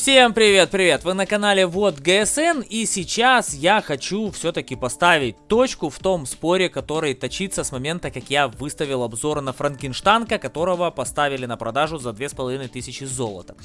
Всем привет-привет! Вы на канале Вот ГСН и сейчас я хочу все-таки поставить точку в том споре, который точится с момента, как я выставил обзор на Франкенштанка, которого поставили на продажу за 2500 золота.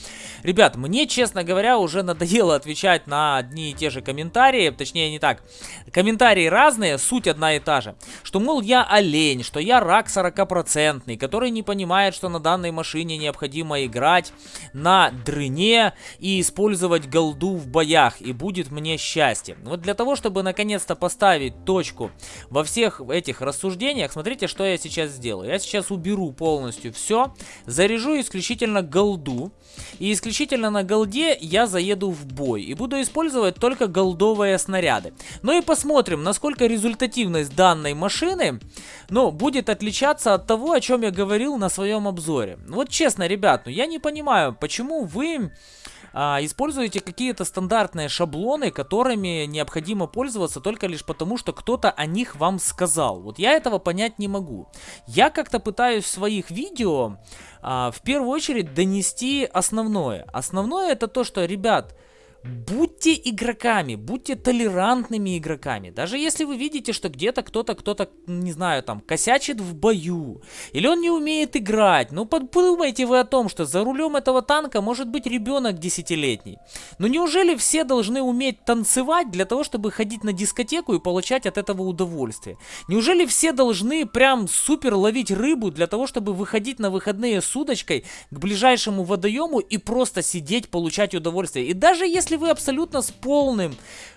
Ребят, мне, честно говоря, уже надоело отвечать на одни и те же комментарии, точнее не так, комментарии разные, суть одна и та же. Что, мол, я олень, что я рак 40%, который не понимает, что на данной машине необходимо играть на дрыне и использовать голду в боях, и будет мне счастье. Вот для того, чтобы наконец-то поставить точку во всех этих рассуждениях, смотрите, что я сейчас сделаю. Я сейчас уберу полностью все, заряжу исключительно голду, и исключительно на голде я заеду в бой, и буду использовать только голдовые снаряды. Ну и посмотрим, насколько результативность данной машины, ну, будет отличаться от того, о чем я говорил на своем обзоре. Вот честно, ребят, ну я не понимаю, почему вы а, используете какие-то стандартные шаблоны, которыми необходимо пользоваться только лишь потому, что кто-то о них вам сказал. Вот я этого понять не могу. Я как-то пытаюсь в своих видео а, в первую очередь донести основное. Основное это то, что, ребят, Будьте игроками, будьте толерантными игроками. Даже если вы видите, что где-то кто-то, кто-то, не знаю, там, косячит в бою, или он не умеет играть, ну подумайте вы о том, что за рулем этого танка может быть ребенок десятилетний. Ну неужели все должны уметь танцевать для того, чтобы ходить на дискотеку и получать от этого удовольствие? Неужели все должны прям супер ловить рыбу для того, чтобы выходить на выходные с удочкой к ближайшему водоему и просто сидеть, получать удовольствие? И даже если если вы абсолютно с полным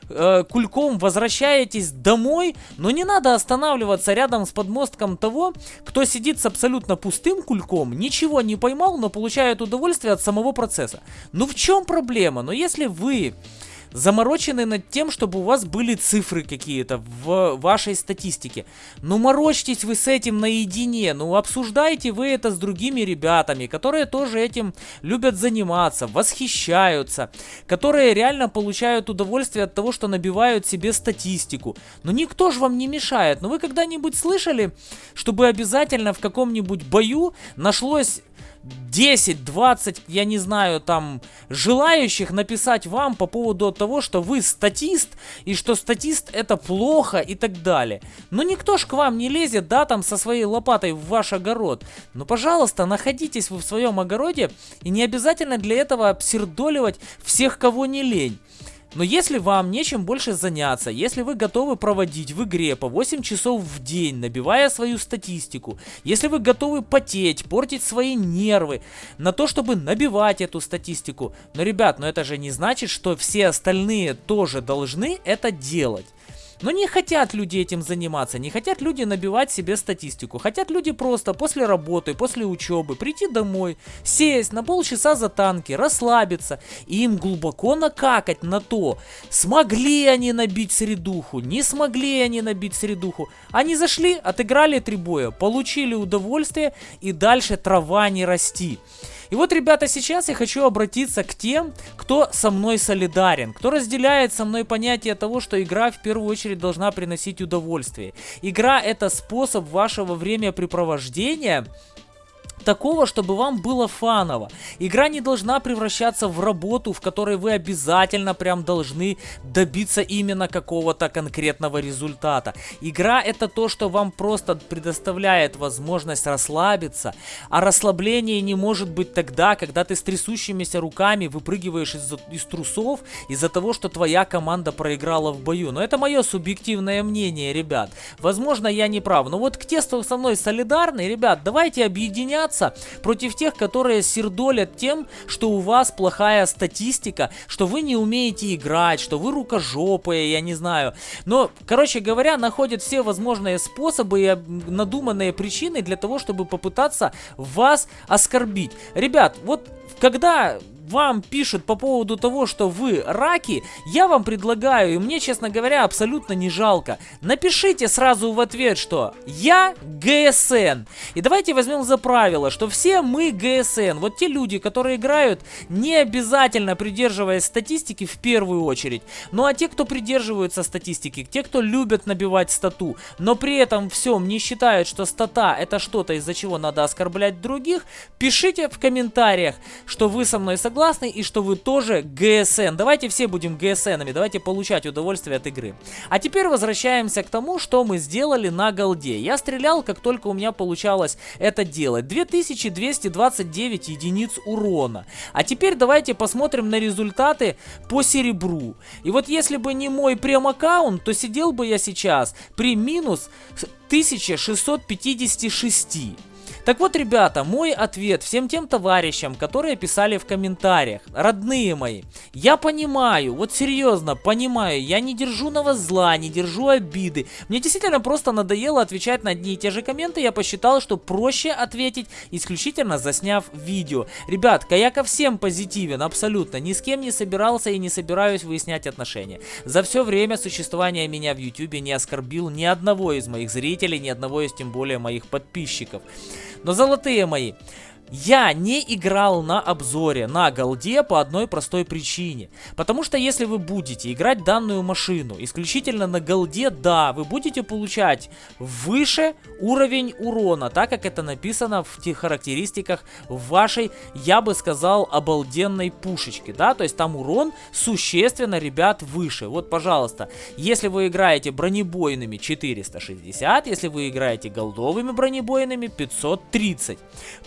э, кульком возвращаетесь домой, но не надо останавливаться рядом с подмостком того, кто сидит с абсолютно пустым кульком, ничего не поймал, но получает удовольствие от самого процесса. Ну в чем проблема? Но если вы заморочены над тем, чтобы у вас были цифры какие-то в вашей статистике. Ну морочьтесь вы с этим наедине, ну обсуждайте вы это с другими ребятами, которые тоже этим любят заниматься, восхищаются, которые реально получают удовольствие от того, что набивают себе статистику. Но никто же вам не мешает. Но вы когда-нибудь слышали, чтобы обязательно в каком-нибудь бою нашлось 10, 20, я не знаю, там, желающих написать вам по поводу того, что вы статист, и что статист это плохо и так далее. Но никто ж к вам не лезет, да, там, со своей лопатой в ваш огород. Ну, пожалуйста, находитесь вы в своем огороде, и не обязательно для этого обсердоливать всех, кого не лень. Но если вам нечем больше заняться, если вы готовы проводить в игре по 8 часов в день, набивая свою статистику, если вы готовы потеть, портить свои нервы на то, чтобы набивать эту статистику, но, ребят, но это же не значит, что все остальные тоже должны это делать. Но не хотят люди этим заниматься, не хотят люди набивать себе статистику. Хотят люди просто после работы, после учебы прийти домой, сесть на полчаса за танки, расслабиться и им глубоко накакать на то, смогли они набить средуху, не смогли они набить средуху. Они зашли, отыграли три боя, получили удовольствие и дальше трава не расти. И вот, ребята, сейчас я хочу обратиться к тем, кто со мной солидарен, кто разделяет со мной понятие того, что игра в первую очередь должна приносить удовольствие. Игра это способ вашего времяпрепровождения такого, чтобы вам было фаново. Игра не должна превращаться в работу, в которой вы обязательно прям должны добиться именно какого-то конкретного результата. Игра это то, что вам просто предоставляет возможность расслабиться, а расслабление не может быть тогда, когда ты с трясущимися руками выпрыгиваешь из, из трусов из-за того, что твоя команда проиграла в бою. Но это мое субъективное мнение, ребят. Возможно, я не прав. Но вот к тесту со мной солидарны, ребят, давайте объединяться бороться против тех, которые сердолят тем, что у вас плохая статистика, что вы не умеете играть, что вы рукожопые, я не знаю. Но, короче говоря, находят все возможные способы и надуманные причины для того, чтобы попытаться вас оскорбить. Ребят, вот когда вам пишут по поводу того, что вы раки, я вам предлагаю, и мне, честно говоря, абсолютно не жалко, напишите сразу в ответ, что я ГСН. И давайте возьмем за правило, что все мы ГСН. Вот те люди, которые играют, не обязательно придерживаясь статистики в первую очередь. Ну а те, кто придерживаются статистики, те, кто любят набивать стату, но при этом всем не считают, что стата это что-то, из-за чего надо оскорблять других, пишите в комментариях, что вы со мной согласны согласны и что вы тоже ГСН. Давайте все будем ГСНами, давайте получать удовольствие от игры. А теперь возвращаемся к тому, что мы сделали на голде. Я стрелял, как только у меня получалось это делать. 2229 единиц урона. А теперь давайте посмотрим на результаты по серебру. И вот если бы не мой прем-аккаунт, то сидел бы я сейчас при минус 1656. Так вот, ребята, мой ответ всем тем товарищам, которые писали в комментариях. Родные мои, я понимаю, вот серьезно, понимаю, я не держу на вас зла, не держу обиды. Мне действительно просто надоело отвечать на одни и те же комменты, я посчитал, что проще ответить, исключительно засняв видео. Ребятка, я ко всем позитивен, абсолютно, ни с кем не собирался и не собираюсь выяснять отношения. За все время существования меня в YouTube не оскорбил ни одного из моих зрителей, ни одного из тем более моих подписчиков. Но золотые мои, я не играл на обзоре на голде по одной простой причине. Потому что если вы будете играть данную машину исключительно на голде, да, вы будете получать выше уровень урона, так как это написано в тех характеристиках вашей, я бы сказал, обалденной пушечки, да, то есть там урон существенно, ребят, выше. Вот, пожалуйста, если вы играете бронебойными 460, если вы играете голдовыми бронебойными 530.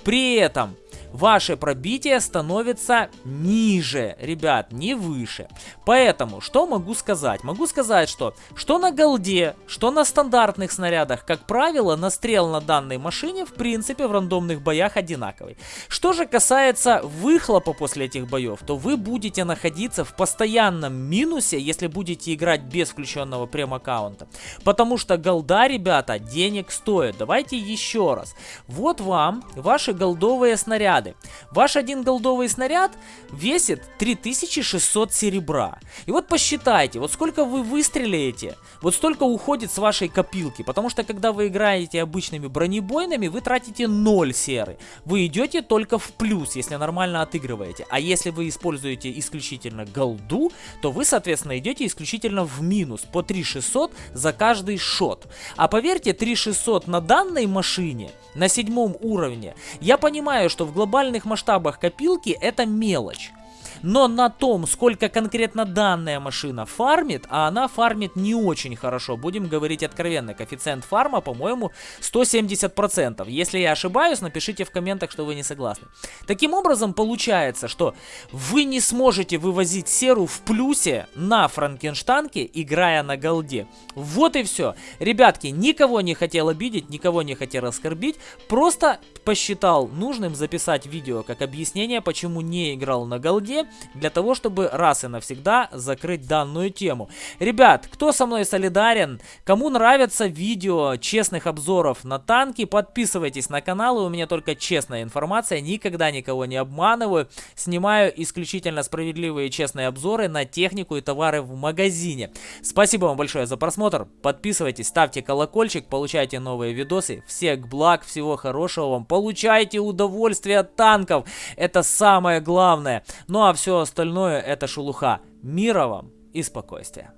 При этом ваше пробитие становится ниже, ребят, не выше. Поэтому, что могу сказать? Могу сказать, что что на голде, что на стандартных снарядах, как правило, настрел на данной машине, в принципе, в рандомных боях одинаковый. Что же касается выхлопа после этих боев, то вы будете находиться в постоянном минусе, если будете играть без включенного прем-аккаунта. Потому что голда, ребята, денег стоит. Давайте еще раз. Вот вам ваши голдовые снаряды снаряды. Ваш один голдовый снаряд весит 3600 серебра. И вот посчитайте, вот сколько вы выстрелите, вот столько уходит с вашей копилки. Потому что когда вы играете обычными бронебойными, вы тратите 0 серы. Вы идете только в плюс, если нормально отыгрываете. А если вы используете исключительно голду, то вы, соответственно, идете исключительно в минус по 3600 за каждый шот. А поверьте, 3600 на данной машине, на седьмом уровне, я понимаю, что в глобальных масштабах копилки это мелочь. Но на том, сколько конкретно данная машина фармит, а она фармит не очень хорошо, будем говорить откровенно, коэффициент фарма, по-моему, 170%. Если я ошибаюсь, напишите в комментах, что вы не согласны. Таким образом, получается, что вы не сможете вывозить серу в плюсе на Франкенштанке, играя на голде. Вот и все. Ребятки, никого не хотел обидеть, никого не хотел оскорбить, просто посчитал нужным записать видео как объяснение, почему не играл на голде, для того, чтобы раз и навсегда закрыть данную тему. Ребят, кто со мной солидарен, кому нравятся видео честных обзоров на танки, подписывайтесь на канал, у меня только честная информация, никогда никого не обманываю, снимаю исключительно справедливые и честные обзоры на технику и товары в магазине. Спасибо вам большое за просмотр, подписывайтесь, ставьте колокольчик, получайте новые видосы, всех благ, всего хорошего вам, получайте удовольствие от танков, это самое главное. Ну а все остальное это шелуха. Мира вам и спокойствия.